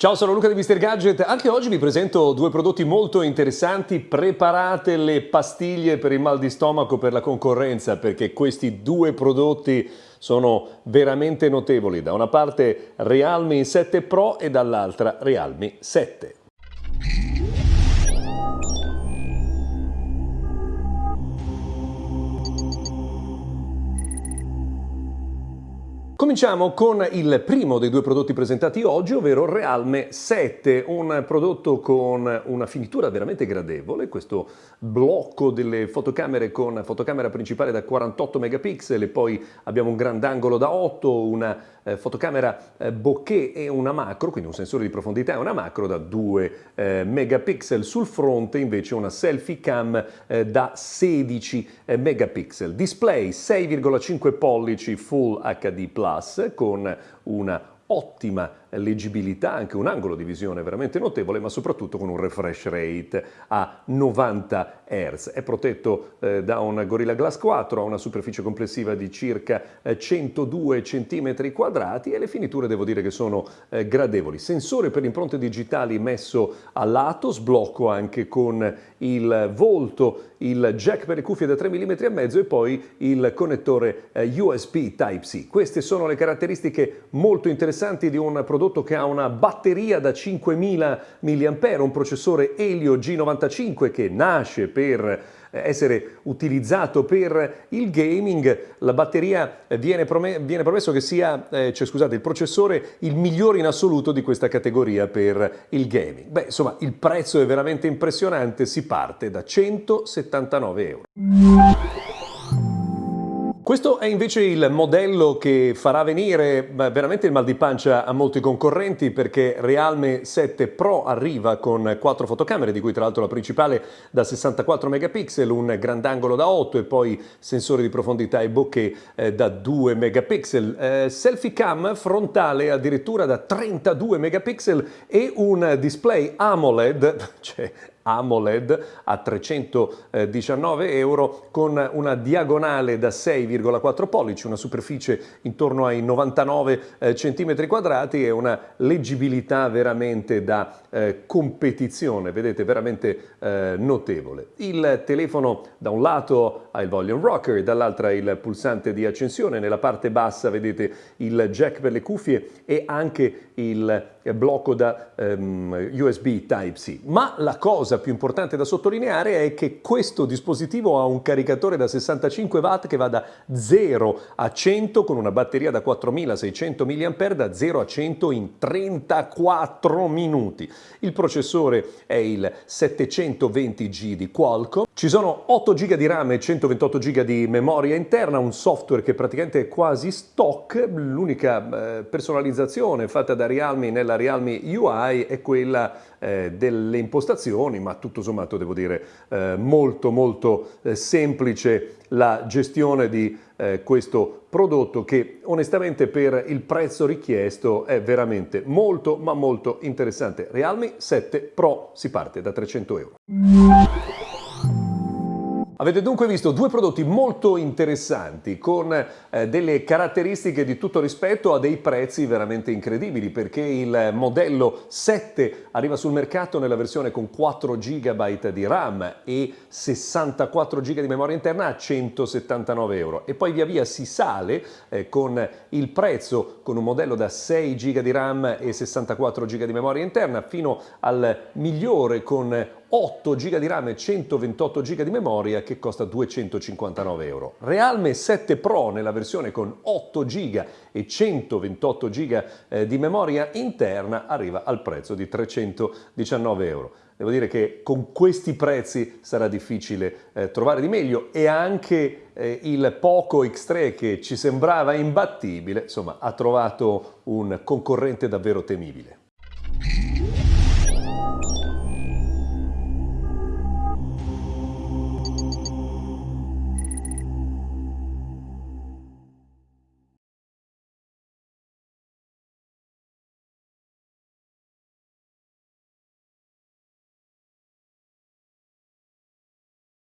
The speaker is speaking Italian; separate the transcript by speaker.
Speaker 1: Ciao, sono Luca di Mr. Gadget. Anche oggi vi presento due prodotti molto interessanti. Preparate le pastiglie per il mal di stomaco per la concorrenza perché questi due prodotti sono veramente notevoli. Da una parte Realme 7 Pro e dall'altra Realme 7. Cominciamo con il primo dei due prodotti presentati oggi, ovvero Realme 7, un prodotto con una finitura veramente gradevole, questo blocco delle fotocamere con fotocamera principale da 48 megapixel e poi abbiamo un grandangolo da 8, una eh, fotocamera eh, bokeh e una macro, quindi un sensore di profondità e una macro da 2 eh, megapixel, sul fronte invece una selfie cam eh, da 16 eh, megapixel, display 6,5 pollici Full HD Plus con una ottima leggibilità, anche un angolo di visione veramente notevole, ma soprattutto con un refresh rate a 90 Hz. È protetto eh, da un Gorilla Glass 4, ha una superficie complessiva di circa eh, 102 cm quadrati e le finiture devo dire che sono eh, gradevoli. Sensore per impronte digitali messo a lato, sblocco anche con il volto, il jack per le cuffie da 3 mm e mezzo e poi il connettore eh, USB Type-C. Queste sono le caratteristiche molto interessanti di un prodotto prodotto che ha una batteria da 5000 mAh, un processore Helio G95 che nasce per eh, essere utilizzato per il gaming, la batteria viene, viene promesso che sia, eh, cioè, scusate, il processore il migliore in assoluto di questa categoria per il gaming. Beh, insomma, il prezzo è veramente impressionante, si parte da 179 euro. Questo è invece il modello che farà venire veramente il mal di pancia a molti concorrenti perché Realme 7 Pro arriva con quattro fotocamere, di cui tra l'altro la principale da 64 megapixel, un grandangolo da 8 e poi sensore di profondità e bokeh eh, da 2 megapixel, eh, selfie cam frontale addirittura da 32 megapixel e un display AMOLED, cioè AMOLED a 319 euro con una diagonale da 6,4 pollici, una superficie intorno ai 99 eh, cm quadrati e una leggibilità veramente da eh, competizione, vedete, veramente eh, notevole. Il telefono da un lato ha il volume rocker, dall'altra il pulsante di accensione, nella parte bassa vedete il jack per le cuffie e anche il blocco da ehm, USB Type-C. Ma la cosa più importante da sottolineare è che questo dispositivo ha un caricatore da 65 watt che va da 0 a 100 con una batteria da 4600 mAh da 0 a 100 in 34 minuti. Il processore è il 720G di Qualcomm. Ci sono 8 GB di RAM e 128 GB di memoria interna, un software che praticamente è quasi stock. L'unica eh, personalizzazione fatta da Realme nella Realme UI è quella eh, delle impostazioni, ma tutto sommato devo dire eh, molto molto semplice la gestione di questo prodotto che onestamente per il prezzo richiesto è veramente molto ma molto interessante. Realme 7 Pro si parte da 300 euro. Avete dunque visto due prodotti molto interessanti con eh, delle caratteristiche di tutto rispetto a dei prezzi veramente incredibili perché il modello 7 arriva sul mercato nella versione con 4 GB di RAM e 64 GB di memoria interna a 179 euro. E poi via via si sale eh, con il prezzo con un modello da 6 GB di RAM e 64 GB di memoria interna fino al migliore con 8 GB di RAM e 128 GB di memoria che costa 259 euro. Realme 7 Pro nella versione con 8 GB e 128 GB eh, di memoria interna arriva al prezzo di 319 euro. Devo dire che con questi prezzi sarà difficile eh, trovare di meglio e anche eh, il Poco X3 che ci sembrava imbattibile, insomma, ha trovato un concorrente davvero temibile.